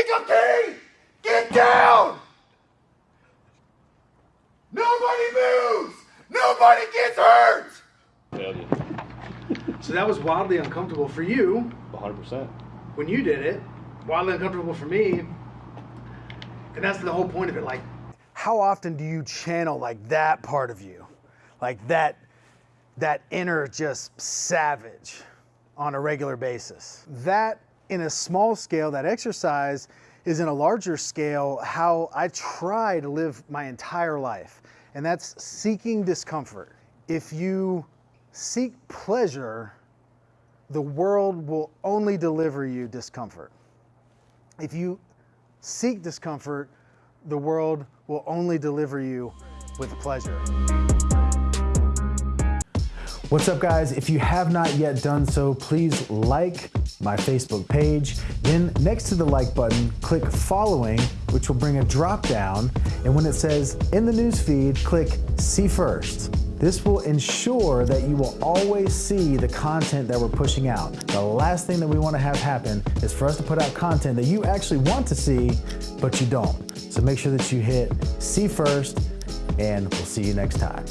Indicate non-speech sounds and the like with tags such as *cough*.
Chica Get down! Nobody moves! Nobody gets hurt! *laughs* So that was wildly uncomfortable for you. 100%. When you did it, wildly uncomfortable for me. And that's the whole point of it. Like, how often do you channel like that part of you? Like that, that inner just savage on a regular basis? That in a small scale, that exercise is in a larger scale how I try to live my entire life. And that's seeking discomfort. If you seek pleasure, the world will only deliver you discomfort. If you seek discomfort, the world will only deliver you with pleasure. What's up guys? If you have not yet done so, please like my Facebook page. Then next to the like button, click following, which will bring a drop down. And when it says in the news feed, click see first. This will ensure that you will always see the content that we're pushing out. The last thing that we want to have happen is for us to put out content that you actually want to see, but you don't. So make sure that you hit see first, and we'll see you next time.